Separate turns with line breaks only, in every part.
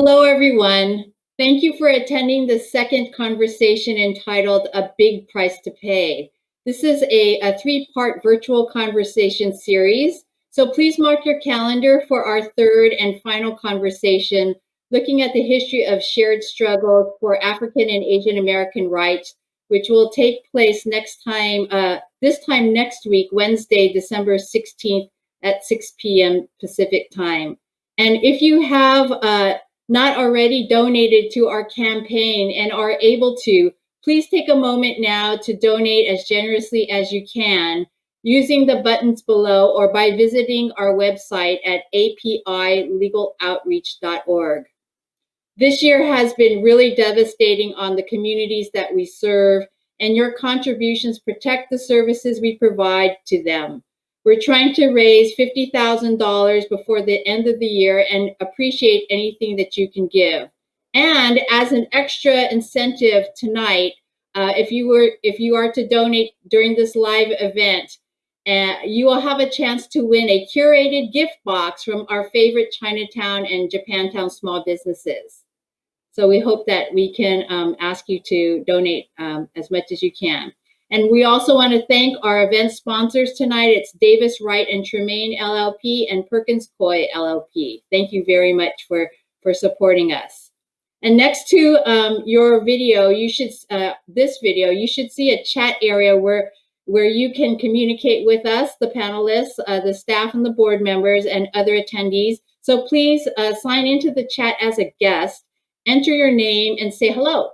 Hello, everyone. Thank you for attending the second conversation entitled A Big Price to Pay. This is a, a three-part virtual conversation series, so please mark your calendar for our third and final conversation looking at the history of shared struggles for African and Asian American rights, which will take place next time, uh, this time next week, Wednesday, December 16th at 6 p.m. Pacific time. And if you have uh, not already donated to our campaign and are able to, please take a moment now to donate as generously as you can using the buttons below or by visiting our website at apilegaloutreach.org. This year has been really devastating on the communities that we serve, and your contributions protect the services we provide to them. We're trying to raise $50,000 before the end of the year and appreciate anything that you can give. And as an extra incentive tonight, uh, if you were if you are to donate during this live event, uh, you will have a chance to win a curated gift box from our favorite Chinatown and Japantown small businesses. So we hope that we can um, ask you to donate um, as much as you can. And we also want to thank our event sponsors tonight. It's Davis Wright and Tremaine LLP and Perkins Coie LLP. Thank you very much for, for supporting us. And next to um, your video, you should uh, this video, you should see a chat area where where you can communicate with us, the panelists, uh, the staff and the board members and other attendees. So please uh, sign into the chat as a guest enter your name and say hello.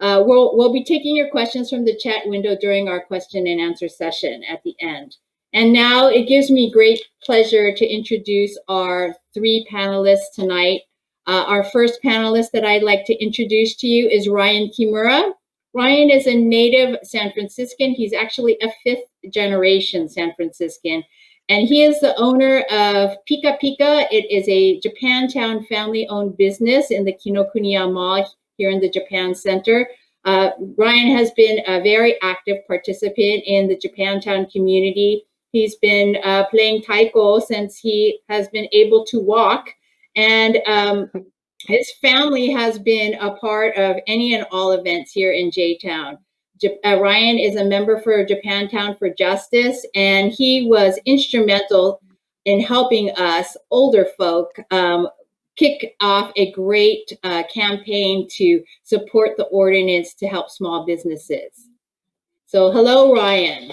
Uh, we'll, we'll be taking your questions from the chat window during our question and answer session at the end. And now it gives me great pleasure to introduce our three panelists tonight. Uh, our first panelist that I'd like to introduce to you is Ryan Kimura. Ryan is a native San Franciscan. He's actually a fifth generation San Franciscan. And he is the owner of Pika Pika. It is a Japantown family-owned business in the Kinokuniya Mall here in the Japan Center. Uh, Ryan has been a very active participant in the Japantown community. He's been uh, playing taiko since he has been able to walk. And um, his family has been a part of any and all events here in J-Town uh, Ryan is a member for Japantown for Justice, and he was instrumental in helping us older folk um, kick off a great uh, campaign to support the ordinance to help small businesses. So hello, Ryan.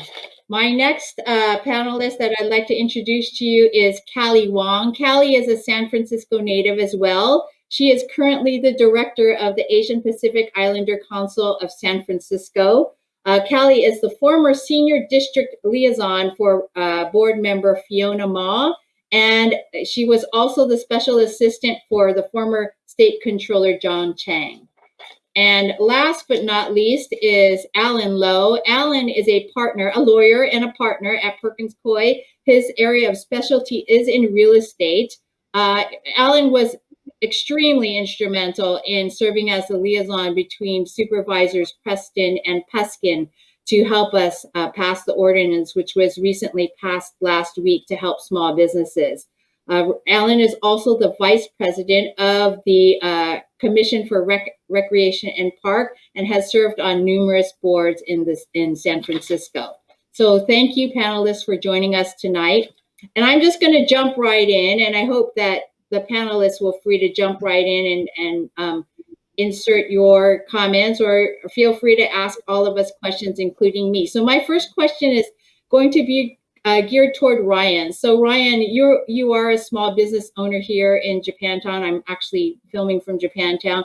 My next uh, panelist that I'd like to introduce to you is Callie Wong. Callie is a San Francisco native as well. She is currently the director of the Asian Pacific Islander Council of San Francisco. Uh, Callie is the former senior district liaison for uh, board member Fiona Ma, and she was also the special assistant for the former state controller John Chiang. And last but not least is Alan Low. Alan is a partner, a lawyer and a partner at Perkins Coie. His area of specialty is in real estate. Uh, Alan was extremely instrumental in serving as the liaison between supervisors Preston and Peskin to help us uh, pass the ordinance, which was recently passed last week to help small businesses. Uh, Alan is also the vice president of the uh, Commission for Rec Recreation and Park and has served on numerous boards in this in San Francisco. So thank you panelists for joining us tonight. And I'm just gonna jump right in and I hope that the panelists will free to jump right in and, and um, insert your comments or feel free to ask all of us questions, including me. So my first question is going to be uh, geared toward Ryan. So Ryan, you're, you are a small business owner here in Japantown. I'm actually filming from Japantown.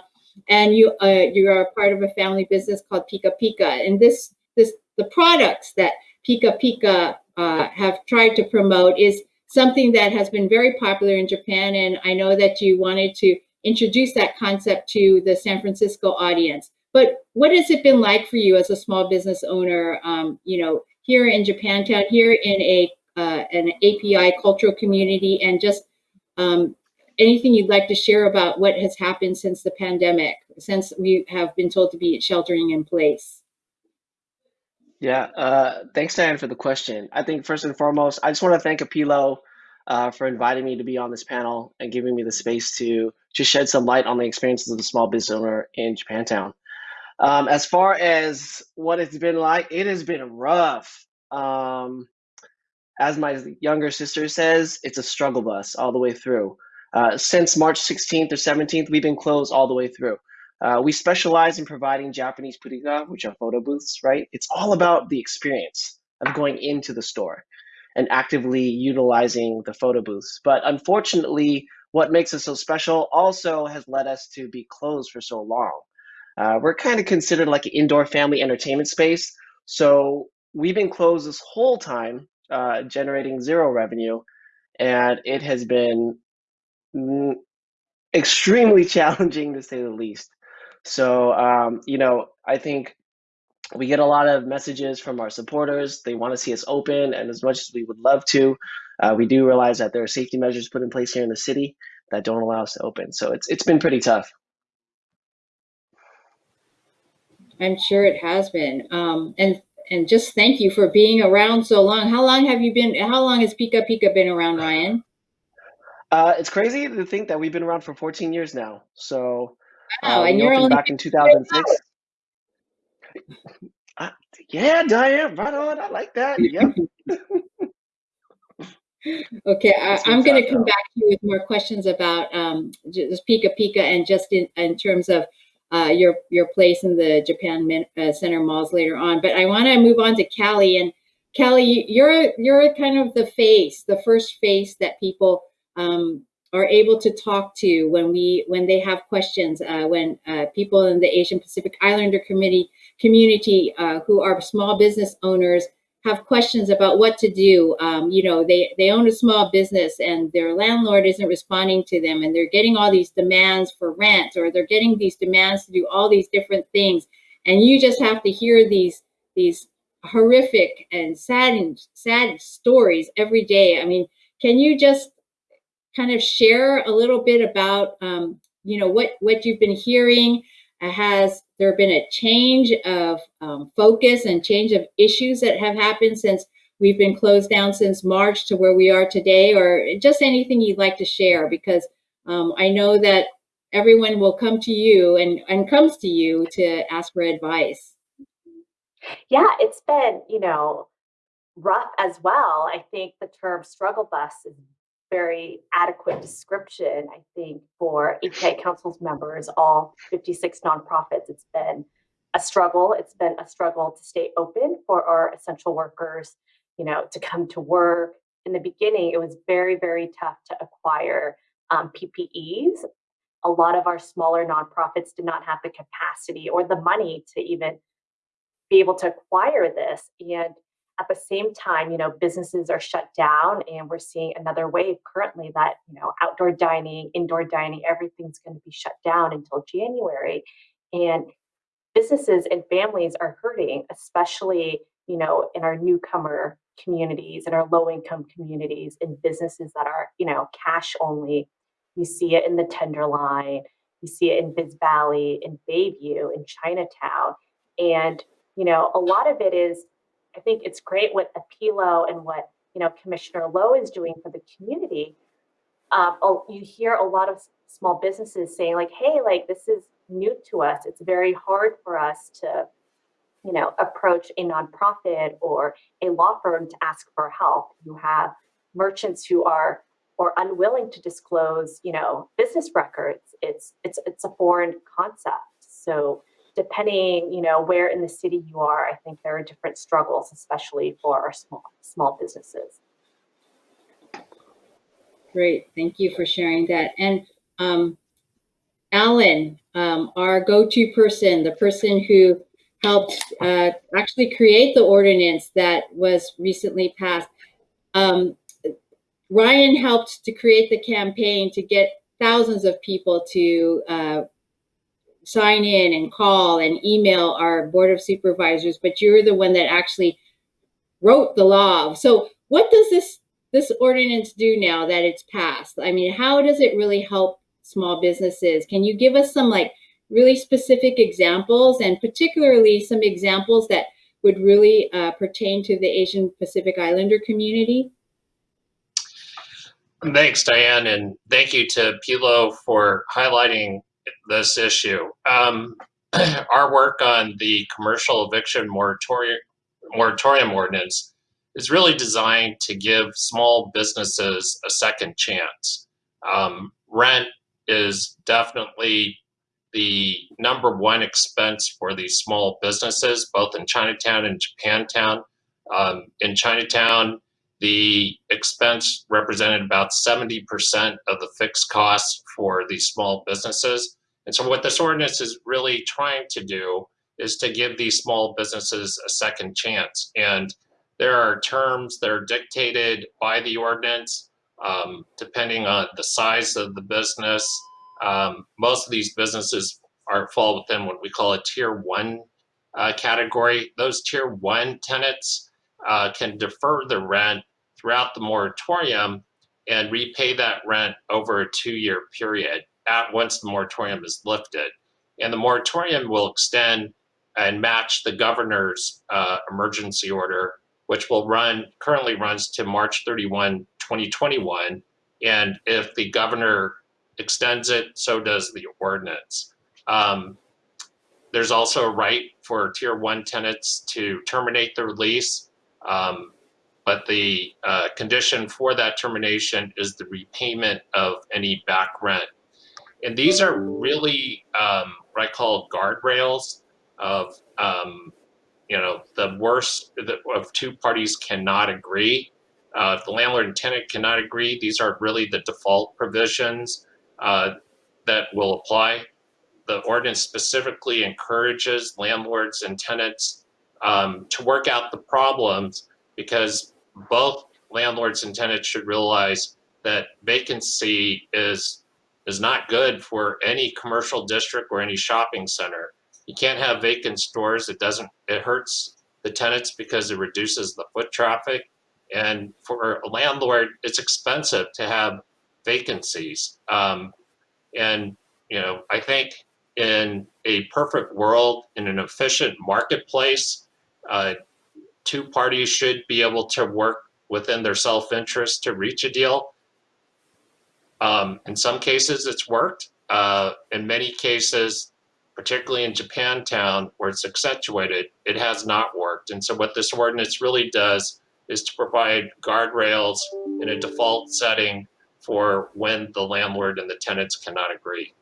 And you, uh, you are part of a family business called Pika Pika. And this, this, the products that Pika Pika uh, have tried to promote is something that has been very popular in Japan. And I know that you wanted to introduce that concept to the San Francisco audience. But what has it been like for you as a small business owner, um, you know, here in Japantown, here in a uh, an API cultural community, and just um, anything you'd like to share about what has happened since the pandemic, since we have been told to be sheltering in place?
Yeah, uh, thanks, Diane, for the question. I think first and foremost, I just want to thank Apilo uh, for inviting me to be on this panel and giving me the space to to shed some light on the experiences of the small business owner in Japantown. Um, as far as what it's been like, it has been rough. Um, as my younger sister says, it's a struggle bus all the way through. Uh, since March 16th or 17th, we've been closed all the way through. Uh, we specialize in providing Japanese purikura, which are photo booths, right? It's all about the experience of going into the store and actively utilizing the photo booths. But unfortunately, what makes us so special also has led us to be closed for so long. Uh, we're kind of considered like an indoor family entertainment space. So we've been closed this whole time, uh, generating zero revenue. And it has been extremely challenging to say the least. So, um, you know, I think we get a lot of messages from our supporters. They want to see us open, and as much as we would love to, uh, we do realize that there are safety measures put in place here in the city that don't allow us to open. So it's it's been pretty tough.
I'm sure it has been. Um, and and just thank you for being around so long. How long have you been? How long has Pika Pika been around, Ryan?
Uh, it's crazy to think that we've been around for 14 years now. So
Wow,
uh,
and you're only
back in 2006. Uh, yeah, Diane, right on. I like that. Yep.
Okay, I, I'm going to come back to you with more questions about um, just Pika Pika and just in, in terms of uh, your your place in the Japan Min- uh, Center malls later on. But I want to move on to Callie and Callie, you're you're kind of the face, the first face that people um, are able to talk to when we when they have questions. Uh, when uh, people in the Asian Pacific Islander committee community uh, who are small business owners have questions about what to do. Um, you know, they they own a small business and their landlord isn't responding to them, and they're getting all these demands for rent, or they're getting these demands to do all these different things, and you just have to hear these these horrific and sad sad stories every day. I mean, can you just kind of share a little bit about um, you know what what you've been hearing? Has there been a change of um, focus and change of issues that have happened since we've been closed down since March to where we are today, or just anything you'd like to share? Because um, I know that everyone will come to you and, and comes to you to ask for advice.
Yeah, it's been, you know, rough as well. I think the term struggle bus is very adequate description, I think, for API Council's members, all 56 nonprofits. It's been a struggle. It's been a struggle to stay open for our essential workers, you know, to come to work. In the beginning, it was very, very tough to acquire um, PPEs. A lot of our smaller nonprofits did not have the capacity or the money to even be able to acquire this. And at the same time, you know, businesses are shut down and we're seeing another wave currently that, you know, outdoor dining, indoor dining, everything's going to be shut down until January. And businesses and families are hurting, especially, you know, in our newcomer communities and our low income communities and businesses that are, you know, cash only. You see it in the Tenderloin, you see it in Vis Valley, in Bayview, in Chinatown. And, you know, a lot of it is I think it's great what Apilo and what you know Commissioner Low is doing for the community. Um, you hear a lot of small businesses saying like, "Hey, like this is new to us. It's very hard for us to, you know, approach a nonprofit or a law firm to ask for help." You have merchants who are or unwilling to disclose, you know, business records. It's it's it's a foreign concept. So depending, you know, where in the city you are, I think there are different struggles, especially for our small small businesses.
Great, thank you for sharing that. And um, Alan, um, our go-to person, the person who helped uh, actually create the ordinance that was recently passed. Um, Ryan helped to create the campaign to get thousands of people to uh, sign in and call and email our board of supervisors, but you're the one that actually wrote the law. So what does this this ordinance do now that it's passed? I mean, how does it really help small businesses? Can you give us some like really specific examples and particularly some examples that would really uh, pertain to the Asian Pacific Islander community?
Thanks, Diane, and thank you to Pilo for highlighting this issue. Um, our work on the commercial eviction moratorium, moratorium ordinance is really designed to give small businesses a second chance. Um, rent is definitely the number one expense for these small businesses, both in Chinatown and Japantown. Um, in Chinatown, the expense represented about 70% of the fixed costs for these small businesses. And so what this ordinance is really trying to do is to give these small businesses a second chance. And there are terms that are dictated by the ordinance um, depending on the size of the business. Um, most of these businesses are fall within what we call a tier one uh, category. Those tier one tenants uh, can defer the rent throughout the moratorium and repay that rent over a two-year period at once the moratorium is lifted. And the moratorium will extend and match the governor's uh, emergency order, which will run, currently runs to March 31, 2021. And if the governor extends it, so does the ordinance. Um, there's also a right for tier one tenants to terminate their lease. Um, but the uh, condition for that termination is the repayment of any back rent. And these are really um, what I call guardrails of, um, you know, the worst of two parties cannot agree. Uh, the landlord and tenant cannot agree, these are really the default provisions uh, that will apply. The ordinance specifically encourages landlords and tenants um, to work out the problems because both landlords and tenants should realize that vacancy is is not good for any commercial district or any shopping center. You can't have vacant stores. It doesn't, it hurts the tenants because it reduces the foot traffic. And for a landlord, it's expensive to have vacancies. Um, and, you know, I think in a perfect world, in an efficient marketplace, uh, two parties should be able to work within their self-interest to reach a deal. Um, in some cases, it's worked. Uh, in many cases, particularly in Japantown, where it's accentuated, it has not worked. And so what this ordinance really does is to provide guardrails in a default setting for when the landlord and the tenants cannot agree.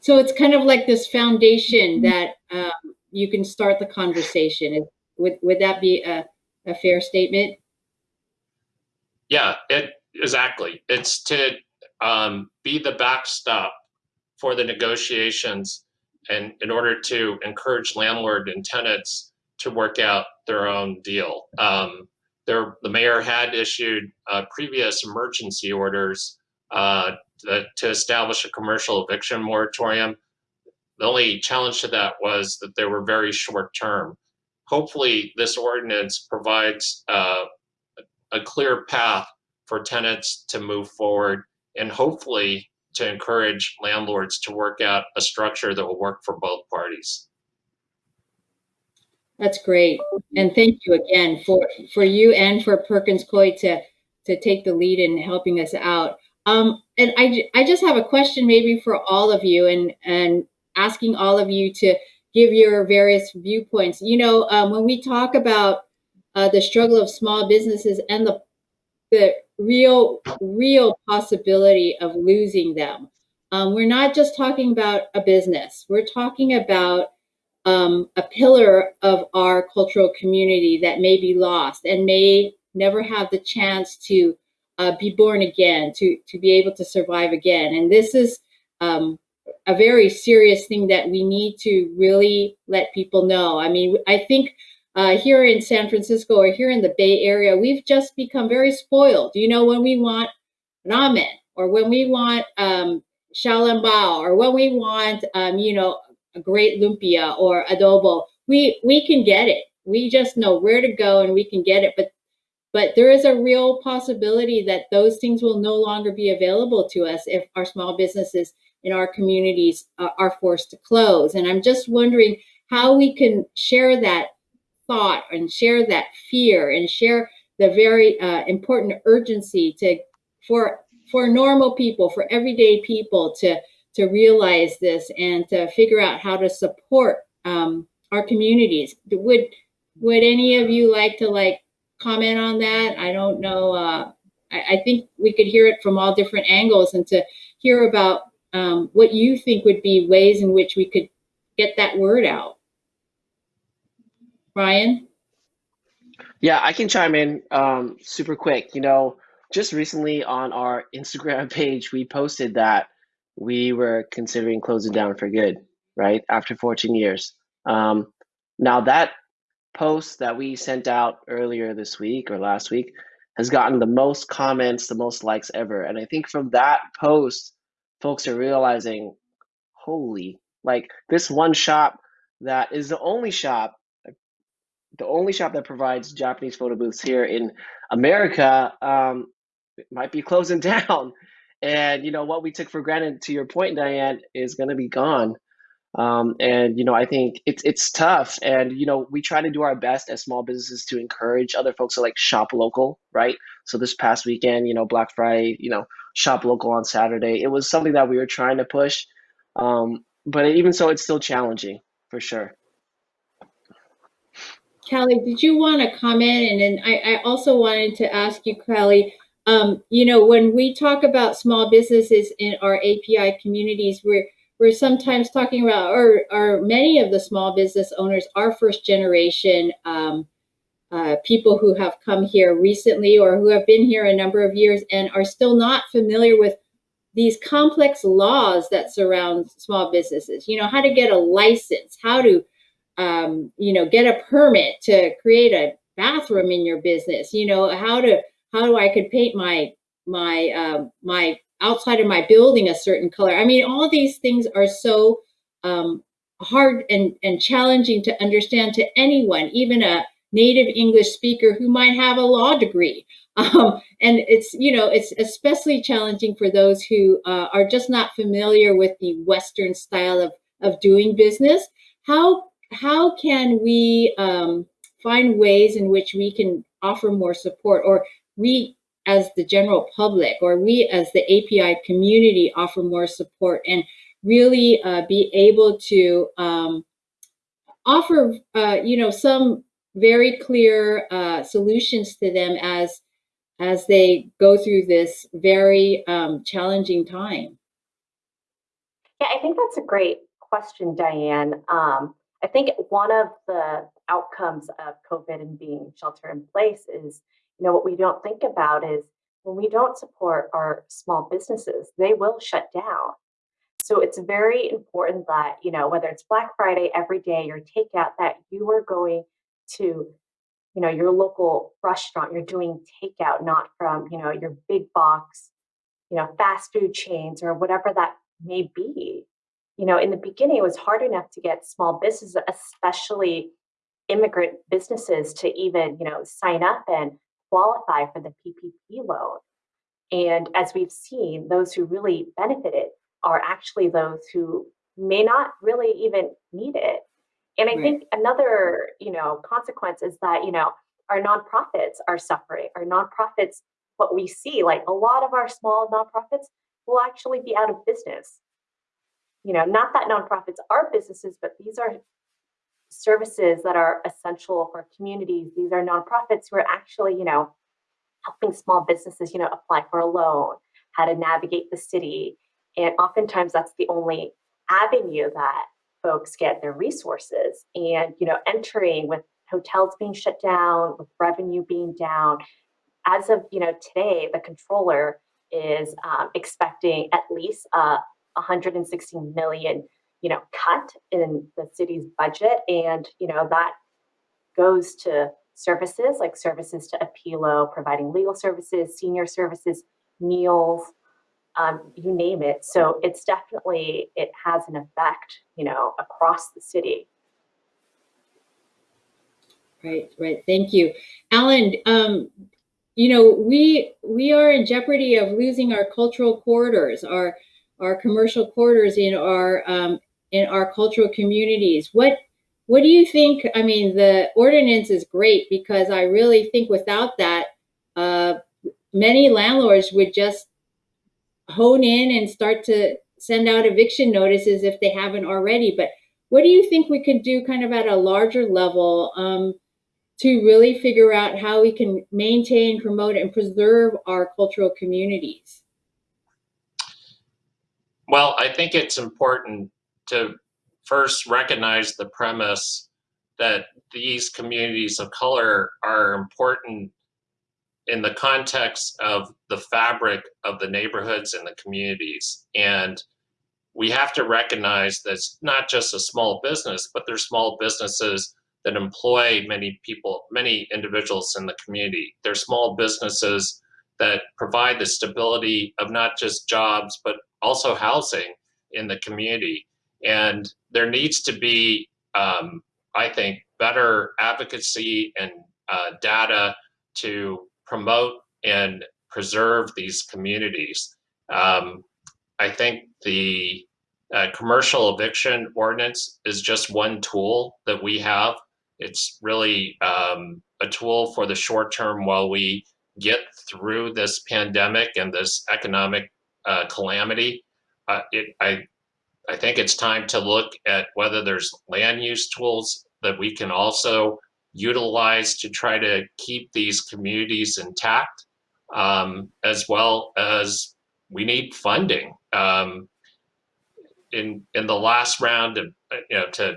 So it's kind of like this foundation that um, you can start the conversation. Would would that be a, a fair statement?
Yeah, it exactly. It's to um, be the backstop for the negotiations and in order to encourage landlord and tenants to work out their own deal. Um, there, the mayor had issued uh, previous emergency orders uh, to, to establish a commercial eviction moratorium. The only challenge to that was that they were very short term. Hopefully, this ordinance provides uh, a clear path for tenants to move forward and hopefully to encourage landlords to work out a structure that will work for both parties.
That's great. And thank you again for, for you and for Perkins Coie to, to take the lead in helping us out. Um, and I, I just have a question maybe for all of you and, and asking all of you to give your various viewpoints. You know, um, when we talk about uh, the struggle of small businesses and the, the real, real possibility of losing them, um, we're not just talking about a business. We're talking about um, a pillar of our cultural community that may be lost and may never have the chance to uh, be born again, to, to be able to survive again. And this is um, a very serious thing that we need to really let people know. I mean, I think uh, here in San Francisco or here in the Bay Area, we've just become very spoiled. You know, when we want ramen or when we want um, xiaolongbao or when we want, um, you know, a great lumpia or adobo, we we can get it. We just know where to go and we can get it. But but there is a real possibility that those things will no longer be available to us if our small businesses in our communities uh, are forced to close. And I'm just wondering how we can share that thought and share that fear and share the very uh, important urgency to for for normal people, for everyday people to to realize this and to figure out how to support um, our communities. Would would any of you like to like comment on that? I don't know. Uh, I, I think we could hear it from all different angles and to hear about um, what you think would be ways in which we could get that word out. Ryan?
Yeah, I can chime in um, super quick. You know, just recently on our Instagram page, we posted that we were considering closing down for good, right? After 14 years. Um, now, that post that we sent out earlier this week or last week has gotten the most comments, the most likes ever. And I think from that post, folks are realizing, holy, like this one shop that is the only shop, the only shop that provides Japanese photo booths here in America um, might be closing down. And you know what we took for granted, to your point, Diane, is going to be gone. Um, and you know, I think it's it's tough, and you know, we try to do our best as small businesses to encourage other folks to like shop local, right? So this past weekend, you know, Black Friday, you know, shop local on Saturday. It was something that we were trying to push, um, but even so, it's still challenging for sure.
Kelly, did you want to comment? And then I, I also wanted to ask you, Kelly, um, you know, when we talk about small businesses in our API communities, we're we're sometimes talking about, or, or many of the small business owners are first generation um, uh, people who have come here recently or who have been here a number of years and are still not familiar with these complex laws that surround small businesses. You know, how to get a license, how to, um, you know, get a permit to create a bathroom in your business. You know, how to how do I could paint my my uh, my outside of my building a certain color. I mean, all these things are so um, hard and, and challenging to understand to anyone, even a native English speaker who might have a law degree. Um, and it's, you know, it's especially challenging for those who uh, are just not familiar with the Western style of, of doing business. How, how can we um, find ways in which we can offer more support or we as the general public or we as the API community offer more support and really uh, be able to um, offer, uh, you know, some very clear uh, solutions to them as as they go through this very um, challenging time.
Yeah, I think that's a great question, Diane. Um, I think one of the outcomes of COVID and being shelter in place is, you know, what we don't think about is when we don't support our small businesses, they will shut down. So it's very important that, you know, whether it's Black Friday every day or takeout, that you are going to, you know, your local restaurant, you're doing takeout, not from, you know, your big box, you know, fast food chains or whatever that may be. You know, in the beginning, it was hard enough to get small businesses, especially immigrant businesses, to even, you know, sign up and qualify for the PPP loan. And as we've seen, those who really benefited are actually those who may not really even need it. And I right. think another, you know, consequence is that, you know, our nonprofits are suffering. Our nonprofits, what we see, like a lot of our small nonprofits will actually be out of business. You know, not that nonprofits are businesses, but these are services that are essential for communities. These are nonprofits who are actually, you know, helping small businesses, you know, apply for a loan, how to navigate the city. And oftentimes that's the only avenue that folks get their resources. And, you know, entering with hotels being shut down, with revenue being down, as of, you know, today, the controller is um, expecting at least uh, 160 million you know, cut in the city's budget. And, you know, that goes to services like services to Apilo, providing legal services, senior services, meals, um, you name it. So it's definitely, it has an effect, you know, across the city.
Right, right. Thank you. Alan, um, you know, we we are in jeopardy of losing our cultural corridors, our our commercial corridors in our um, in our cultural communities. What what do you think? I mean, the ordinance is great because I really think without that, uh, many landlords would just hone in and start to send out eviction notices if they haven't already. But what do you think we could do kind of at a larger level um, to really figure out how we can maintain, promote, and preserve our cultural communities?
Well, I think it's important to first recognize the premise that these communities of color are important in the context of the fabric of the neighborhoods and the communities. And we have to recognize that it's not just a small business, but they're small businesses that employ many people, many individuals in the community. They're small businesses that provide the stability of not just jobs, but also housing in the community. And there needs to be, um, I think, better advocacy and uh, data to promote and preserve these communities. Um, I think the uh, commercial eviction ordinance is just one tool that we have. It's really um, a tool for the short term while we get through this pandemic and this economic uh, calamity. Uh, it, I, I think it's time to look at whether there's land use tools that we can also utilize to try to keep these communities intact, um, as well as we need funding. Um, in in the last round of you know to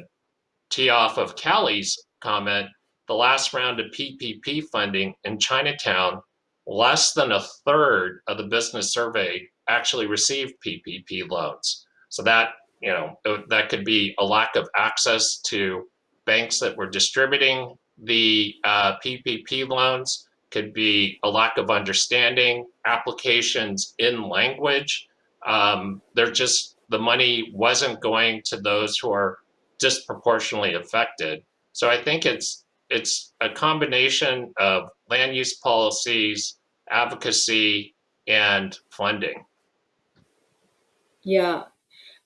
tee off of Callie's comment, the last round of PPP funding in Chinatown, less than a third of the business survey actually received PPP loans. So that you know that could be a lack of access to banks that were distributing the uh, PPP loans, could be a lack of understanding, applications in language. Um, they're just the money wasn't going to those who are disproportionately affected. So I think it's it's a combination of land use policies, advocacy, and funding.
Yeah.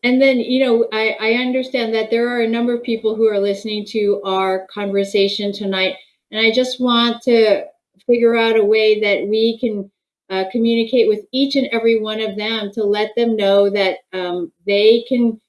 And then, you know, I, I understand that there are a number of people who are listening to our conversation tonight. And I just want to figure out a way that we can uh, communicate with each and every one of them to let them know that um, they can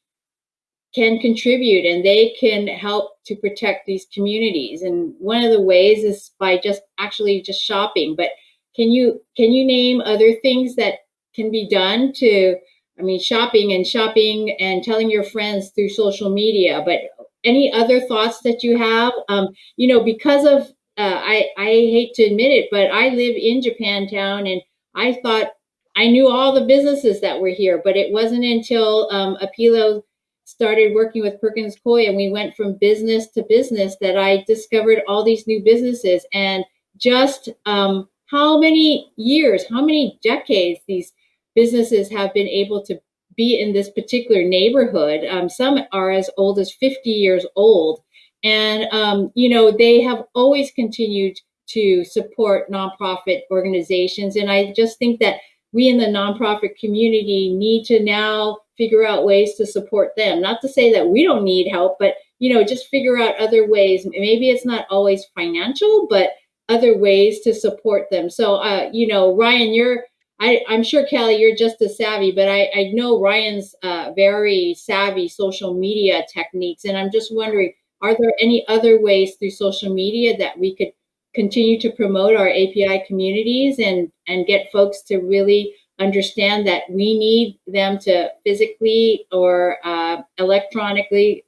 can contribute and they can help to protect these communities. And one of the ways is by just actually just shopping. But can you can you name other things that can be done to I mean, shopping and shopping and telling your friends through social media. But any other thoughts that you have? Um, you know, because of uh, I I hate to admit it, but I live in Japantown, and I thought I knew all the businesses that were here, but it wasn't until um, Apilo started working with Perkins Coie and we went from business to business that I discovered all these new businesses and just um, how many years, how many decades these businesses have been able to be in this particular neighborhood. Um, some are as old as 50 years old. And, um, you know, they have always continued to support nonprofit organizations. And I just think that we in the nonprofit community need to now figure out ways to support them. Not to say that we don't need help, but, you know, just figure out other ways. Maybe it's not always financial, but other ways to support them. So, uh, you know, Ryan, you're I, I'm sure Kelly, you're just as savvy, but I, I know Ryan's uh, very savvy social media techniques, and I'm just wondering, are there any other ways through social media that we could continue to promote our API communities and and get folks to really understand that we need them to physically or uh, electronically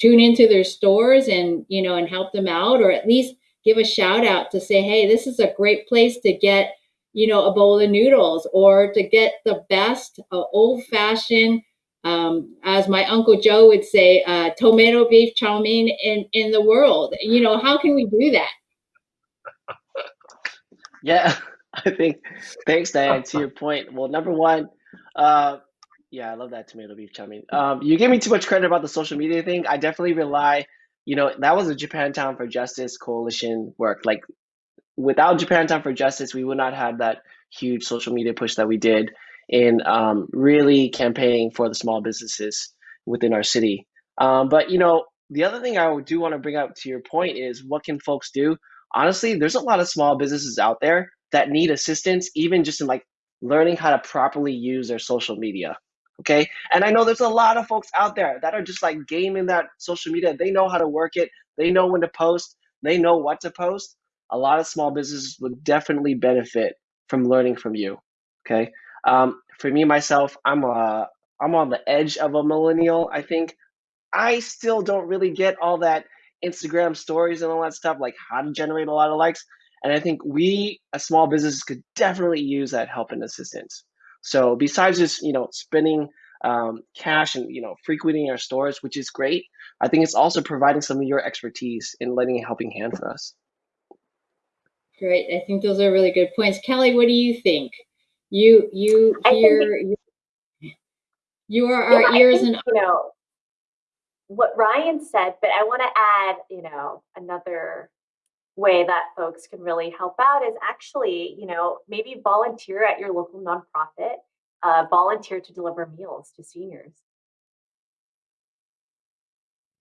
tune into their stores and you know and help them out, or at least give a shout out to say, hey, this is a great place to get you know, a bowl of noodles or to get the best uh, old fashioned, um, as my Uncle Joe would say, uh, tomato beef chow mein in, in the world. You know, how can we do that?
Yeah, I think, thanks, Diane, to your point. Well, number one, uh, yeah, I love that tomato beef chow mein. Um, you gave me too much credit about the social media thing. I definitely rely, you know, that was a Japantown for Justice coalition work. Like without Japantown for Justice, we would not have that huge social media push that we did in um, really campaigning for the small businesses within our city. Um, but you know, the other thing I do want to bring up to your point is what can folks do? honestly, there's a lot of small businesses out there that need assistance, even just in like learning how to properly use their social media. Okay. And I know there's a lot of folks out there that are just like gaming that social media. They know how to work it, they know when to post, they know what to post. A lot of small businesses would definitely benefit from learning from you. Okay. Um, for me, myself, I'm uh, I'm on the edge of a millennial, I think. I still don't really get all that Instagram stories and all that stuff, like how to generate a lot of likes. And I think we, as small businesses, could definitely use that help and assistance. So besides just you know spending um, cash and you know frequenting our stores, which is great, I think it's also providing some of your expertise in lending a helping hand for us.
Great. I think those are really good points. Kelly, what do you think? You you hear you, you are our
I
ears
think,
and
you know what Ryan said, but I want to add, you know, another way that folks can really help out is actually, you know, maybe volunteer at your local nonprofit, uh, volunteer to deliver meals to seniors.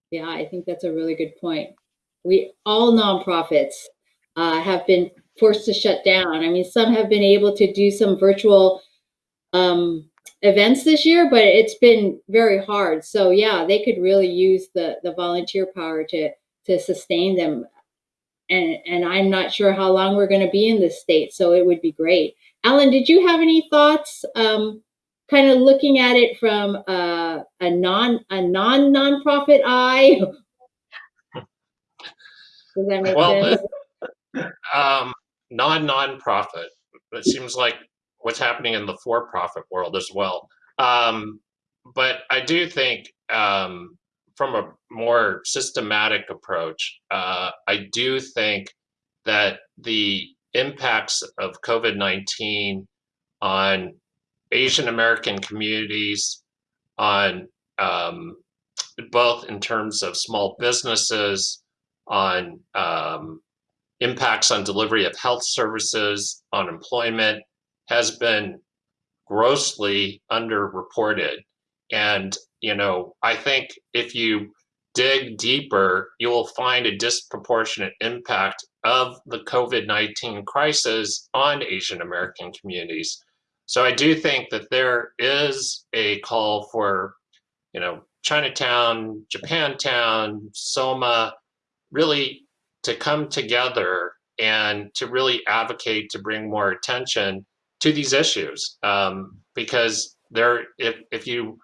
Yeah, I think that's a really good point. We all nonprofits uh, have been forced to shut down. I mean, some have been able to do some virtual um, events this year, but it's been very hard. So yeah, they could really use the the volunteer power to to sustain them. And and I'm not sure how long we're going to be in this state, so it would be great. Alan, did you have any thoughts? Um, kind of looking at it from uh, a non a non nonprofit eye. Does that make
Well,
sense?
Um, non nonprofit. It seems like what's happening in the for profit world as well. Um, but I do think um, from a more systematic approach, uh, I do think that the impacts of COVID 19 on Asian American communities, on um, both in terms of small businesses, on um, impacts on delivery of health services, on employment, has been grossly underreported. And, you know, I think if you dig deeper, you will find a disproportionate impact of the COVID 19 crisis on Asian American communities. So I do think that there is a call for, you know, Chinatown, Japantown, Soma, really to come together and to really advocate to bring more attention to these issues um, because there if, if you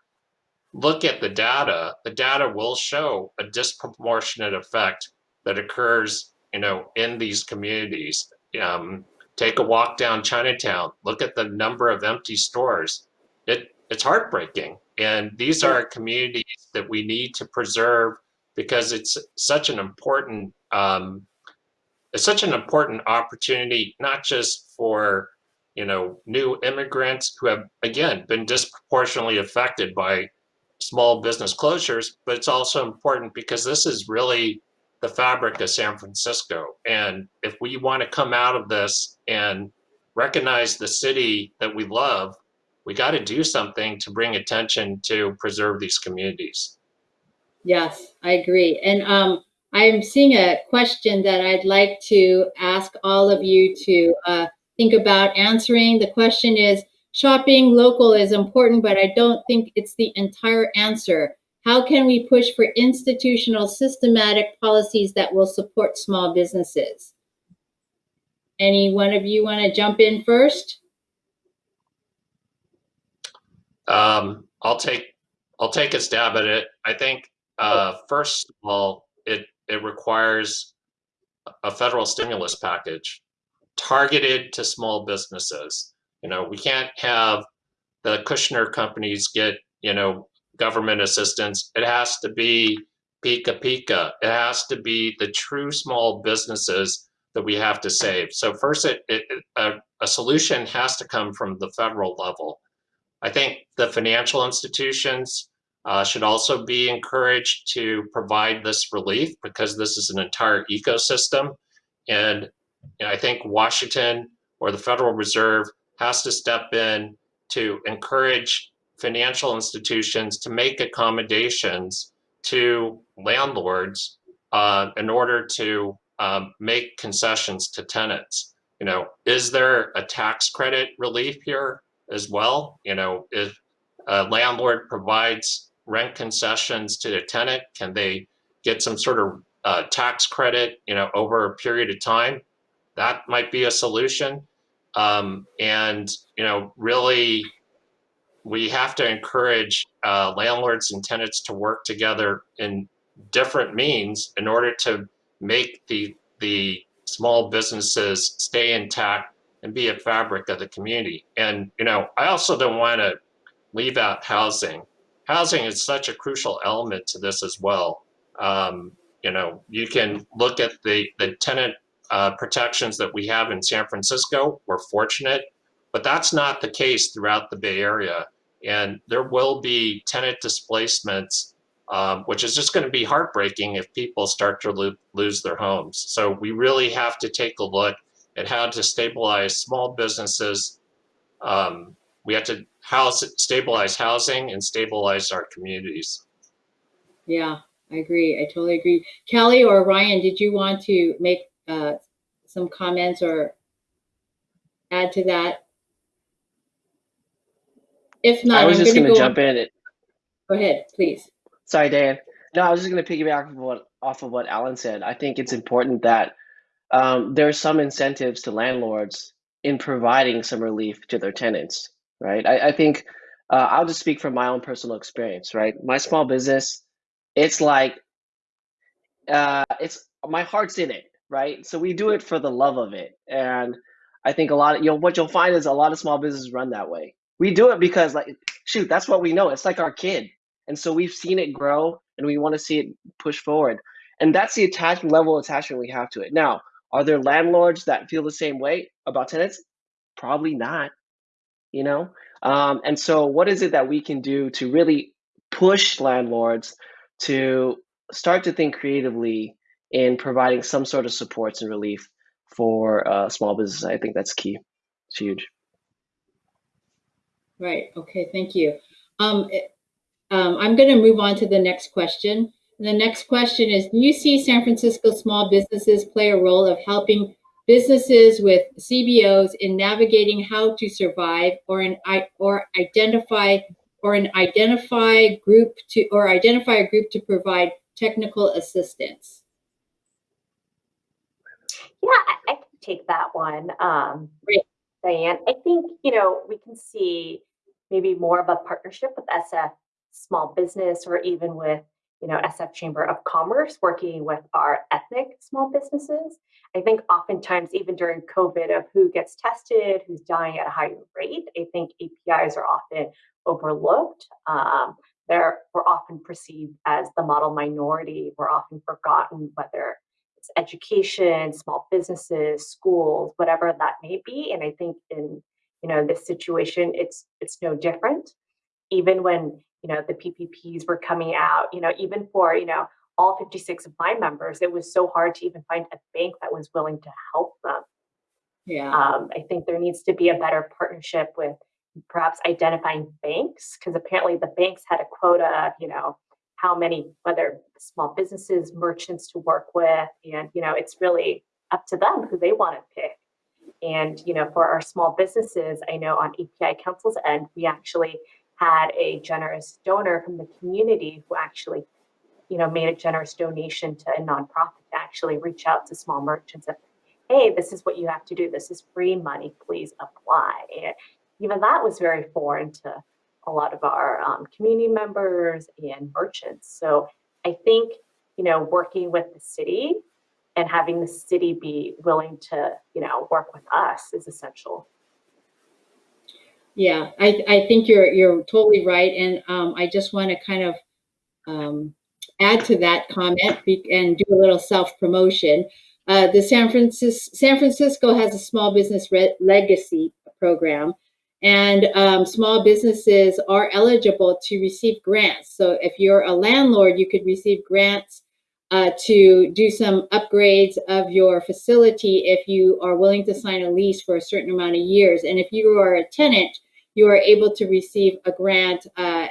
look at the data the data will show a disproportionate effect that occurs you know in these communities. Um, take a walk down chinatown look at the number of empty stores. It it's heartbreaking and these are communities that we need to preserve because it's such an important um, it's such an important opportunity not just for you know new immigrants who have again been disproportionately affected by small business closures but it's also important because this is really the fabric of san francisco. And if we want to come out of this and recognize the city that we love we got to do something to bring attention to preserve these communities
Yes, I agree. And um, I'm seeing a question that I'd like to ask all of you to uh, think about answering. The question is shopping local is important, but I don't think it's the entire answer. How can we push for institutional systematic policies that will support small businesses? Any one of you want to jump in first?
um, i'll take i'll take a stab at it i think uh, first of all it it requires a federal stimulus package targeted to small businesses. You know, we can't have the Kushner companies get, you know, government assistance. It has to be pika pika. It has to be the true small businesses that we have to save. So first, it, it a, a solution has to come from the federal level. I think the financial institutions uh, should also be encouraged to provide this relief because this is an entire ecosystem. And you know, I think Washington or the Federal Reserve has to step in to encourage financial institutions to make accommodations to landlords uh, in order to um, make concessions to tenants. You know, is there a tax credit relief here as well? You know, if a landlord provides rent concessions to the tenant, can they get some sort of uh, tax credit, you know, over a period of time? That might be a solution. Um, and, you know, really, we have to encourage uh, landlords and tenants to work together in different means in order to make the the small businesses stay intact and be a fabric of the community. And you know, I also don't want to leave out housing. Housing is such a crucial element to this as well. Um, you know, you can look at the the tenant uh, protections that we have in San Francisco. We're fortunate, but that's not the case throughout the Bay Area. And there will be tenant displacements um, which is just going to be heartbreaking if people start to lo lose their homes. So we really have to take a look at how to stabilize small businesses. Um, we have to house, stabilize housing and stabilize our communities.
Yeah, I agree. I totally agree. Kelly or Ryan, did you want to make uh, some comments or add to that? If not,
I was
I'm
just
going
going
to
to
go.
jump in.
Go ahead, please.
Sorry, Dan. No, I was just going to piggyback off of what, off of what Alan said. I think it's important that um, there are some incentives to landlords in providing some relief to their tenants, right? I, I think uh, I'll just speak from my own personal experience, right? My small business, it's like, uh, it's my heart's in it, right? So we do it for the love of it. And I think a lot of, you know, what you'll find is a lot of small businesses run that way. We do it because, like, shoot, that's what we know. It's like our kid and so we've seen it grow and we want to see it push forward. And that's the attachment level attachment we have to it. Now, are there landlords that feel the same way about tenants? Probably not, you know? Um, and so what is it that we can do to really push landlords to start to think creatively in providing some sort of supports and relief for uh, small businesses? I think that's key. It's huge.
Right. Okay. Thank you. Um, um, I'm going to move on to the next question. The next question is, do you see San Francisco small businesses play a role of helping businesses with CBOs in navigating how to survive or an or identify or an identify group to or identify a group to provide technical assistance?
Yeah, I, I can take that one. Um,
Great.
Diane, I think, you know, we can see maybe more of a partnership with SF small business or even with you know SF Chamber of Commerce working with our ethnic small businesses. I think oftentimes even during COVID of who gets tested, who's dying at a higher rate, I think APIs are often overlooked. Um, they're we're often perceived as the model minority. We're often forgotten whether it's education, small businesses, schools, whatever that may be. And I think in you know this situation, it's it's no different. Even when you know, the PPPs were coming out, you know, even for, you know, all 56 of my members, it was so hard to even find a bank that was willing to help them.
Yeah.
Um, I think there needs to be a better partnership with perhaps identifying banks, because apparently the banks had a quota of, you know, how many, whether small businesses, merchants to work with, and, you know, it's really up to them who they want to pick. And, you know, for our small businesses, I know on API Council's end, we actually had a generous donor from the community who actually, you know, made a generous donation to a nonprofit to actually reach out to small merchants and, hey, this is what you have to do. This is free money. Please apply. And even that was very foreign to a lot of our um, community members and merchants. So I think, you know, working with the city and having the city be willing to, you know, work with us is essential.
Yeah, I, I think you're you're totally right, and um, I just want to kind of um, add to that comment and do a little self promotion. Uh, the San Francisco San Francisco has a small business legacy program, and um, small businesses are eligible to receive grants. So if you're a landlord, you could receive grants uh, to do some upgrades of your facility if you are willing to sign a lease for a certain amount of years. And if you are a tenant, you are able to receive a grant uh,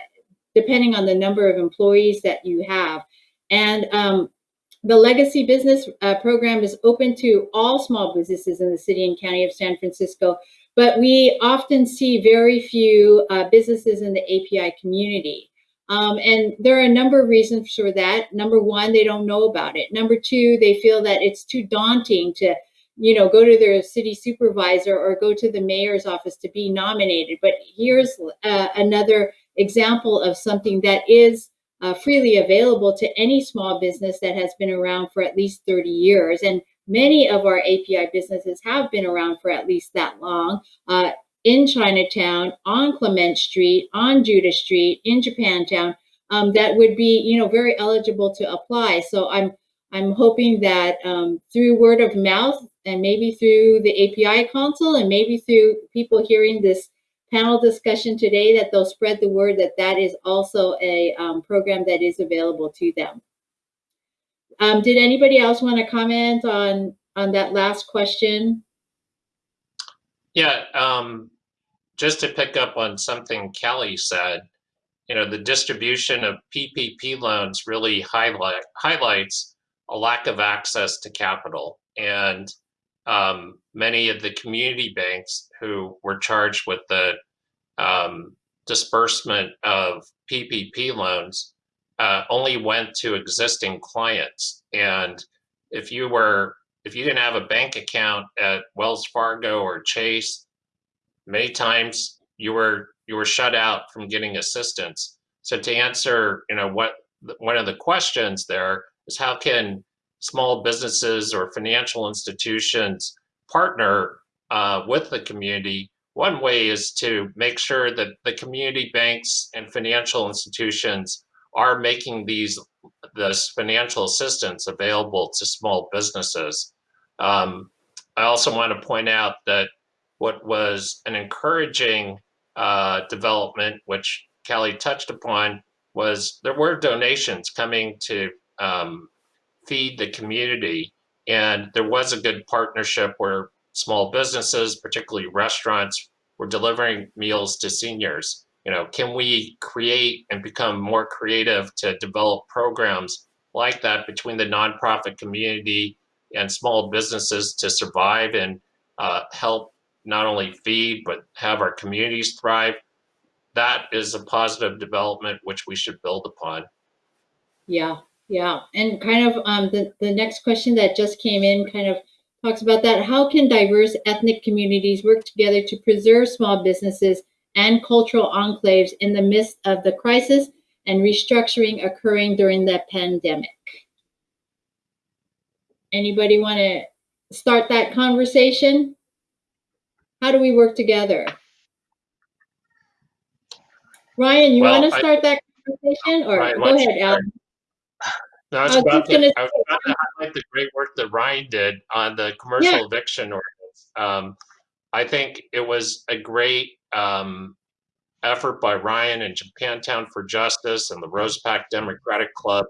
depending on the number of employees that you have. And um, the legacy business uh, program is open to all small businesses in the city and county of San Francisco, but we often see very few uh, businesses in the API community. Um, and there are a number of reasons for that. Number one, they don't know about it. Number two, they feel that it's too daunting to, you know, go to their city supervisor or go to the mayor's office to be nominated. But here's uh, another example of something that is uh, freely available to any small business that has been around for at least 30 years. And many of our API businesses have been around for at least that long. Uh, in Chinatown, on Clement Street, on Judah Street, in Japantown, um, that would be, you know, very eligible to apply. So I'm I'm hoping that um, through word of mouth and maybe through the API Council and maybe through people hearing this panel discussion today, that they'll spread the word that that is also a um, program that is available to them. Um, did anybody else want to comment on on that last question?
Yeah, um, just to pick up on something Kelly said, you know, the distribution of PPP loans really highlight highlights a lack of access to capital. And um, many of the community banks who were charged with the um, disbursement of PPP loans uh, only went to existing clients. And if you were, if you didn't have a bank account at Wells Fargo or Chase, many times you were you were shut out from getting assistance. So to answer, you know, what one of the questions there is how can small businesses or financial institutions partner uh, with the community? One way is to make sure that the community banks and financial institutions are making these this financial assistance available to small businesses. Um, I also want to point out that what was an encouraging uh, development, which Kelly touched upon, was there were donations coming to um, feed the community. And there was a good partnership where small businesses, particularly restaurants, were delivering meals to seniors. You know, can we create and become more creative to develop programs like that between the nonprofit community and small businesses to survive and uh, help not only feed, but have our communities thrive. That is a positive development which we should build upon.
Yeah, yeah. And kind of um, the, the next question that just came in kind of talks about that. How can diverse ethnic communities work together to preserve small businesses and cultural enclaves in the midst of the crisis and restructuring occurring during the pandemic? Anybody want to start that conversation? How do we work together? Ryan, you
Well,
want to
I-
start that conversation or
Ryan,
go ahead, Al?
No, I was,
I was
about to, I was about to highlight the great work that Ryan did on the commercial eviction ordinance. Um, I think it was a great um, effort by Ryan and Japantown for Justice and the Rose Pak Democratic Club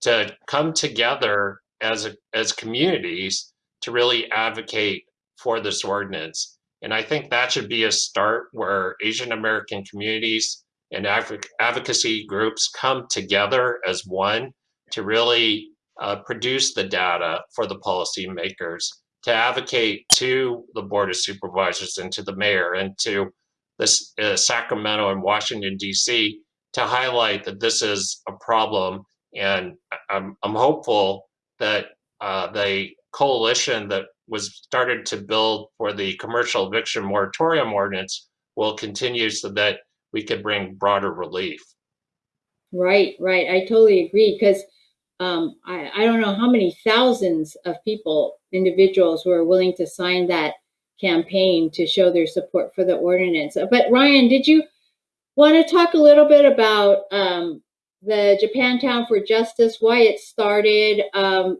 to come together as a, as communities to really advocate for this ordinance. And I think that should be a start where Asian American communities and advoc- advocacy groups come together as one to really uh, produce the data for the policymakers, to advocate to the Board of Supervisors and to the mayor and to this uh, Sacramento and Washington D.C. to highlight that this is a problem. And I'm, I'm hopeful that uh, the coalition that was started to build for the commercial eviction moratorium ordinance will continue so that we could bring broader relief.
Right, right. I totally agree because um, I, I don't know how many thousands of people, individuals, were willing to sign that campaign to show their support for the ordinance. But Ryan, did you want to talk a little bit about um, the Japantown for Justice, why it started? Um,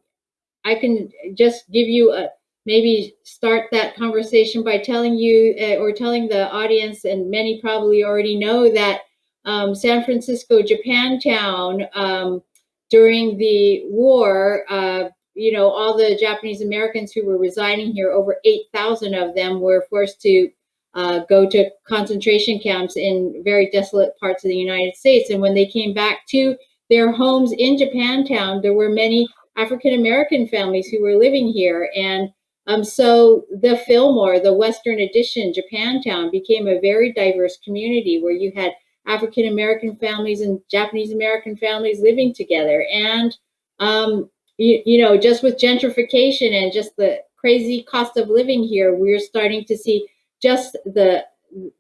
I can just give you a maybe start that conversation by telling you uh, or telling the audience, and many probably already know that um, San Francisco Japantown um, during the war, uh, you know, all the Japanese Americans who were residing here, over 8,000 of them were forced to uh, go to concentration camps in very desolate parts of the United States. And when they came back to their homes in Japantown, there were many African American families who were living here. And um, so the Fillmore, the Western Addition, Japantown became a very diverse community where you had African American families and Japanese American families living together. And, um, you, you know, just with gentrification and just the crazy cost of living here, we're starting to see just the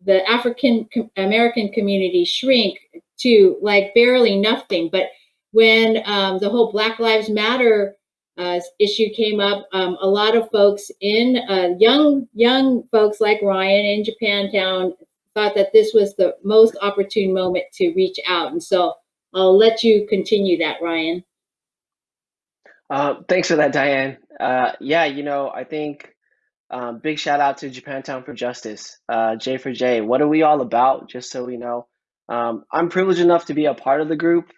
the African American community shrink to like barely nothing. But when um, the whole Black Lives Matter uh, issue came up, um, a lot of folks in uh, young young folks like Ryan in Japantown thought that this was the most opportune moment to reach out. And so I'll let you continue that, Ryan.
Uh, thanks for that, Diane. Uh, yeah, you know, I think um, big shout out to Japantown for Justice, uh, J for J. What are we all about? Just so we know, um, I'm privileged enough to be a part of the group.